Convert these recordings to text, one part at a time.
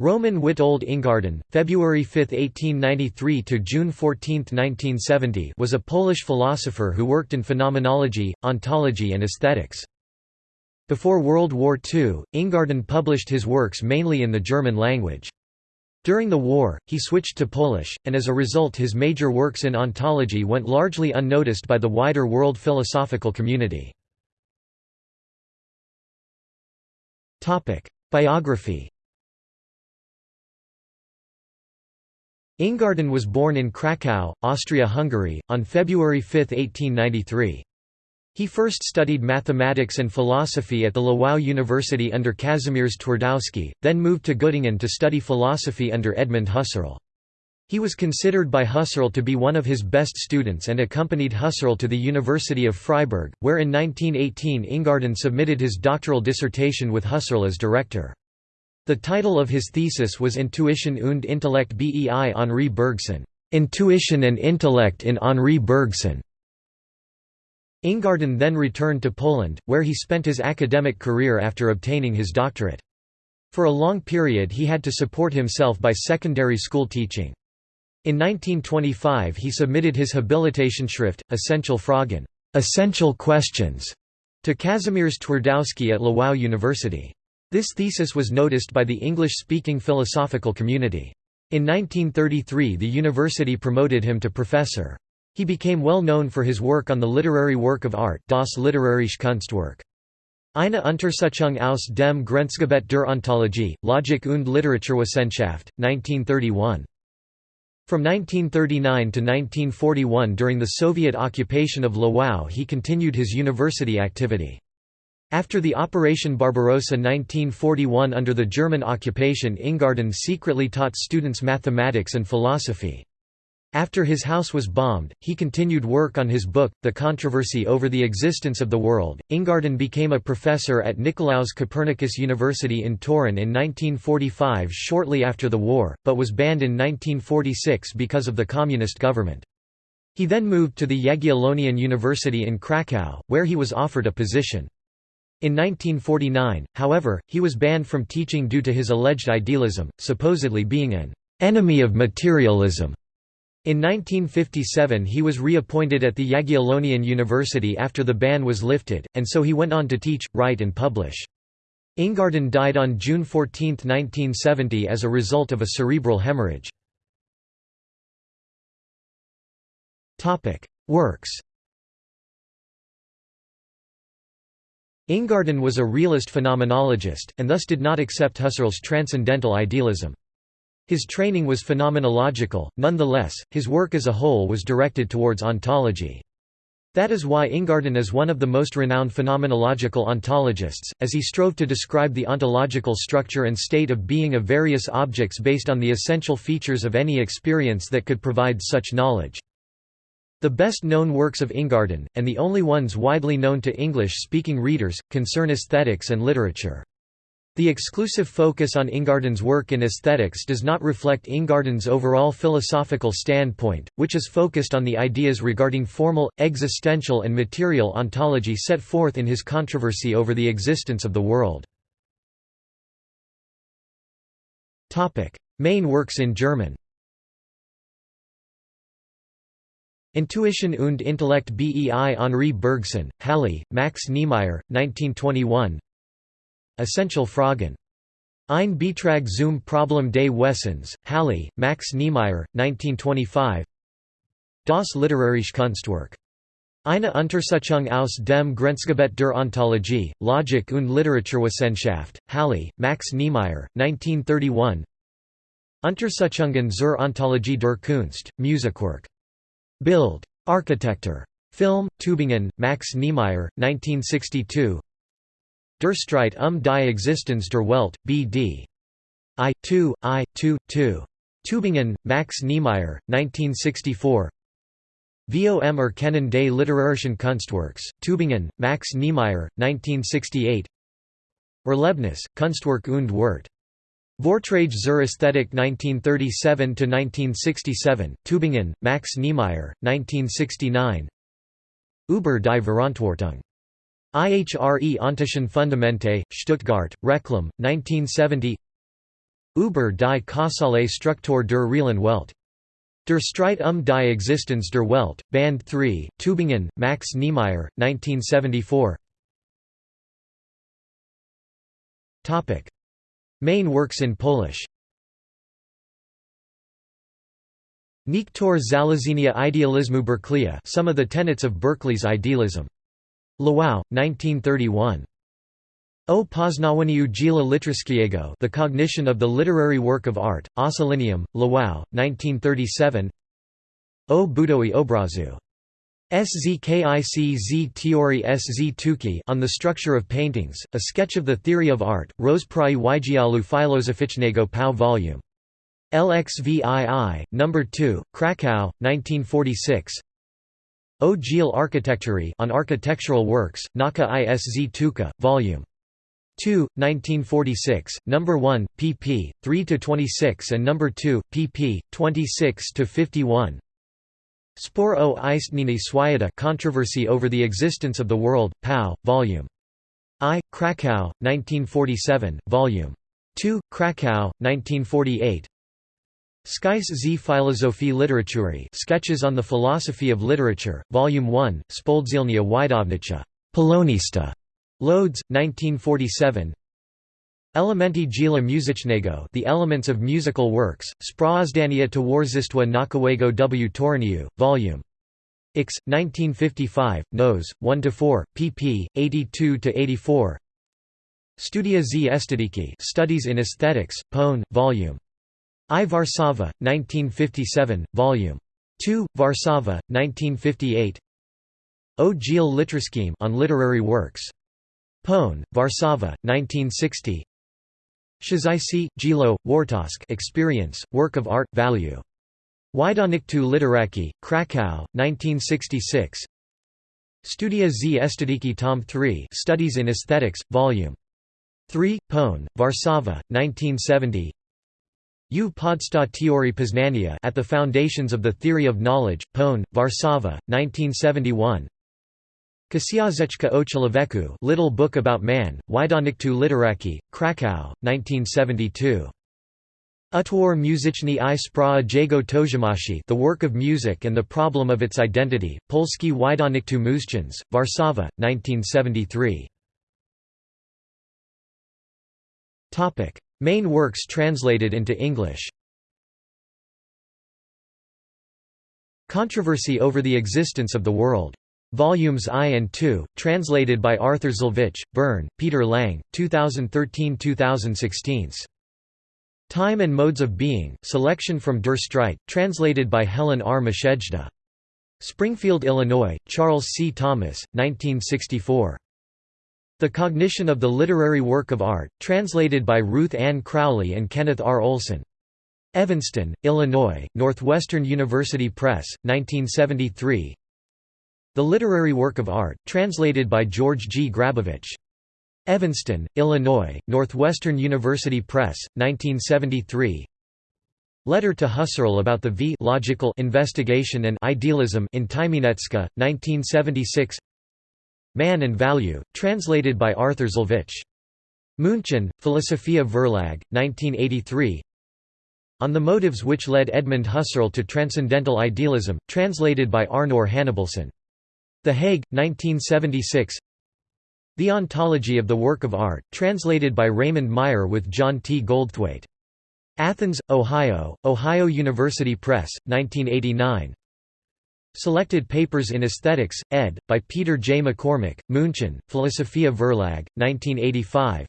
Roman Witold Ingarden, February 5, 1893 to June 14, 1970, was a Polish philosopher who worked in phenomenology, ontology and aesthetics. Before World War II, Ingarden published his works mainly in the German language. During the war, he switched to Polish, and as a result his major works in ontology went largely unnoticed by the wider world philosophical community. Biography Ingarden was born in Kraków, Austria-Hungary, on February 5, 1893. He first studied mathematics and philosophy at the Lwów University under Kazimierz Twardowski, then moved to Göttingen to study philosophy under Edmund Husserl. He was considered by Husserl to be one of his best students and accompanied Husserl to the University of Freiburg, where in 1918 Ingarden submitted his doctoral dissertation with Husserl as director. The title of his thesis was Intuition und Intellekt bei Henri Bergson Intuition and Intellect in Henri Bergson. Ingarden then returned to Poland, where he spent his academic career after obtaining his doctorate. For a long period he had to support himself by secondary school teaching. In 1925 he submitted his Habilitationschrift, Essentiale Fragen essential questions", to Kazimierz Twardowski at Lwów University. This thesis was noticed by the English-speaking philosophical community. In 1933 the university promoted him to professor. He became well known for his work on the literary work of art das literarische Kunstwerk. Eine Untersuchung aus dem Grenzgebiet der Ontologie, Logik und Literaturwissenschaft, 1931. From 1939 to 1941 during the Soviet occupation of Lwów he continued his university activity. After the Operation Barbarossa 1941 under the German occupation Ingarden secretly taught students mathematics and philosophy. After his house was bombed, he continued work on his book, The Controversy over the Existence of the World. Ingarden became a professor at Nicolaus Copernicus University in Torun in 1945 shortly after the war, but was banned in 1946 because of the communist government. He then moved to the Jagiellonian University in Krakow, where he was offered a position. In 1949, however, he was banned from teaching due to his alleged idealism, supposedly being an enemy of materialism. In 1957 he was reappointed at the Jagiellonian University after the ban was lifted, and so he went on to teach, write and publish. Ingarden died on June 14, 1970 as a result of a cerebral hemorrhage. Works Ingarden was a realist phenomenologist, and thus did not accept Husserl's transcendental idealism. His training was phenomenological, nonetheless, his work as a whole was directed towards ontology. That is why Ingarden is one of the most renowned phenomenological ontologists, as he strove to describe the ontological structure and state of being of various objects based on the essential features of any experience that could provide such knowledge. The best known works of Ingarden, and the only ones widely known to English-speaking readers, concern aesthetics and literature. The exclusive focus on Ingarden's work in aesthetics does not reflect Ingarden's overall philosophical standpoint, which is focused on the ideas regarding formal, existential and material ontology set forth in his controversy over the existence of the world. Main works in German Intuition und Intellekt bei Henri Bergson, Halle, Max Niemeyer, 1921 Essentiale Fragen. Ein Beitrag zum Problem des Wesens, Halle, Max Niemeyer, 1925 Das literarische Kunstwerk. Eine Untersuchung aus dem Grenzgebiet der Ontologie, Logik und Literaturwissenschaft, Halle, Max Niemeyer, 1931 Untersuchungen zur Ontologie der Kunst, Musikwerk. Bild. Architektur. Film, Tübingen, Max Niemeyer, 1962 Der Streit um die Existenz der Welt, B.D. I. 2, I. 2, 2. Tübingen, Max Niemeyer, 1964 Vom Erkennen des literarischen Kunstwerks, Tübingen, Max Niemeyer, 1968 Erlebnis, Kunstwerk und Wert. Vortrage zur Ästhetik 1937–1967, Tübingen, Max Niemeyer, 1969 Über die Verantwortung. IHRE Ontischen Fundamente, Stuttgart, Reclam, 1970 Über die Kausale Struktur der realen Welt. Der Streit um die Existenz der Welt, Band 3, Tübingen, Max Niemeyer, 1974 Main works in Polish Niektóre Założenia idealizmu Berkeleya Some of the tenets of Berkeley's idealism. Lwów, 1931. O Poznawaniu dzieła literackiego The Cognition of the Literary Work of Art, Ossolineum, Lwów, 1937 O Budowie Obrazu. Szkic z Teorii Sztuki on the Structure of Paintings, a sketch of the theory of art, Rozprawy Wydziału Filozoficznego Pau Vol. LXVII, No. 2, Krakow, 1946 O Dziele Architektury on Architectural Works, Nauka i Sztuka, Vol. 2, 1946, No. 1, pp. 3–26 and No. 2, pp. 26–51 Spor o istnienie Świata Controversy over the Existence of the World, Pau, Vol. I, Krakow, 1947, Vol. 2, Krakow, 1948 Szkice z Filozofii Literatury Sketches on the Philosophy of Literature, Volume 1, Spoldzielnia Wydawnicza, Polonista, Lodz, 1947 Elementy dzieła muzycznego The Elements of Musical Works, Sprawozdania Towarzystwa Naukowego w Toruniu, Vol. X, 1955, Nos. 1–4, pp. 82–84 Studia z Estetyki Studies in Aesthetics, Pone, Vol. I Warszawa, 1957, Vol. 2, Warszawa, 1958 O Dziel Literackim on Literary Works. Pone, Warszawa, 1960 Przeżycie, dzieło, wartość Experience, Work of Art, Value. Wydawnictwo Literackie, Krakow, 1966 Studia z Estetyki Tom 3 Studies in Aesthetics, Vol. 3, Pone, Warszawa, 1970 U Podstaw Teorii Poznania at the Foundations of the Theory of Knowledge, Pone, Warszawa, 1971 Książeczka o Człowieku Little Book About Man, Wydawnictwo Literackie, Krakow, 1972. Utwór muzyczny i sprawa jego tożsamości The Work of Music and the Problem of Its Identity, Polski Wydawnictwo Muzyczne, Warszawa, 1973. Main works translated into English Controversy over the existence of the world. Volumes I and II, translated by Arthur Szylewicz, Bern, Peter Lang, 2013–2016. Time and Modes of Being, selection from Der Streit, translated by Helen R. Michejda. Springfield, Illinois, Charles C. Thomas, 1964. The Cognition of the Literary Work of Art, translated by Ruth Ann Crowley and Kenneth R. Olson. Evanston, Illinois, Northwestern University Press, 1973 The Literary Work of Art, translated by George G. Grabowicz. Evanston, Illinois, Northwestern University Press, 1973 Letter to Husserl about the v logical investigation and idealism in Tymieniecka, 1976 Man and Value, translated by Arthur Szylewicz. München, Philosophia Verlag, 1983 On the Motives Which Led Edmund Husserl to Transcendental Idealism, translated by Arnor Hannibalsson. The Hague, 1976 The Ontology of the Work of Art, translated by Raymond Meyer with John T. Goldthwaite. Athens, Ohio, Ohio University Press, 1989 Selected Papers in Aesthetics, ed. by Peter J. McCormick, München, Philosophia Verlag, 1985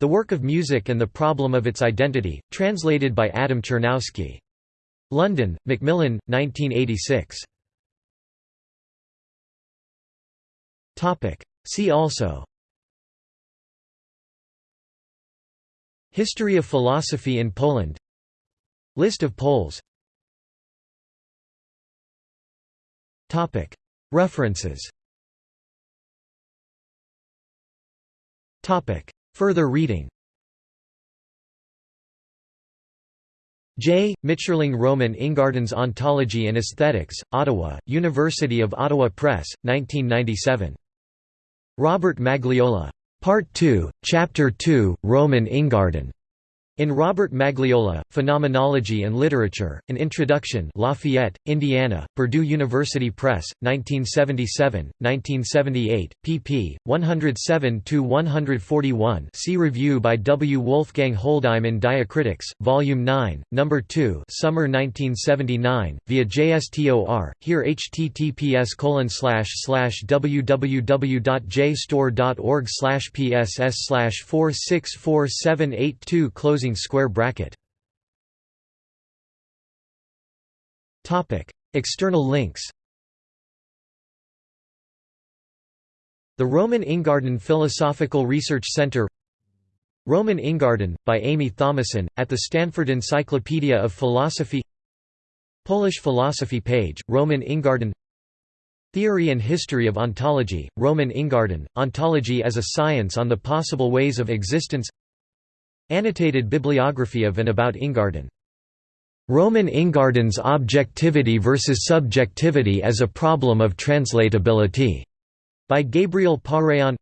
The Work of Music and the Problem of Its Identity, translated by Adam Czerniawski. London, Macmillan, 1986. See also. History of philosophy in Poland. List of Poles. References. Further reading. J. Mitscherling Roman Ingarden's Ontology and Aesthetics, Ottawa, University of Ottawa Press, 1997. Robert Magliola. Part 2, Chapter 2, Roman Ingarden. In Robert Magliola, Phenomenology and Literature, An Introduction Lafayette, Indiana, Purdue University Press, 1977, 1978, pp. 107–141 see review by W. Wolfgang Holdheim in Diacritics, Volume 9, No. 2 Summer 1979, via JSTOR, here https www.jstor.org pss 464782 closing closing square bracket. Topic: External links. The Roman Ingarden Philosophical Research Center. Roman Ingarden, by Amie Thomasson, at the Stanford Encyclopedia of Philosophy. Polish philosophy page, Roman Ingarden. Theory and History of Ontology, Roman Ingarden, Ontology as a Science on the Possible Ways of Existence Annotated bibliography of and about Ingarden. Roman Ingarden's Objectivity versus Subjectivity as a Problem of Translatability, by Gabriel Pareyon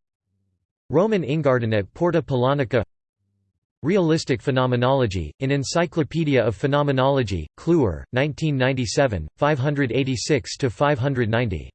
Roman Ingarden at Porta Polonica. Realistic Phenomenology, in Encyclopedia of Phenomenology, Kluwer, 1997, 586–590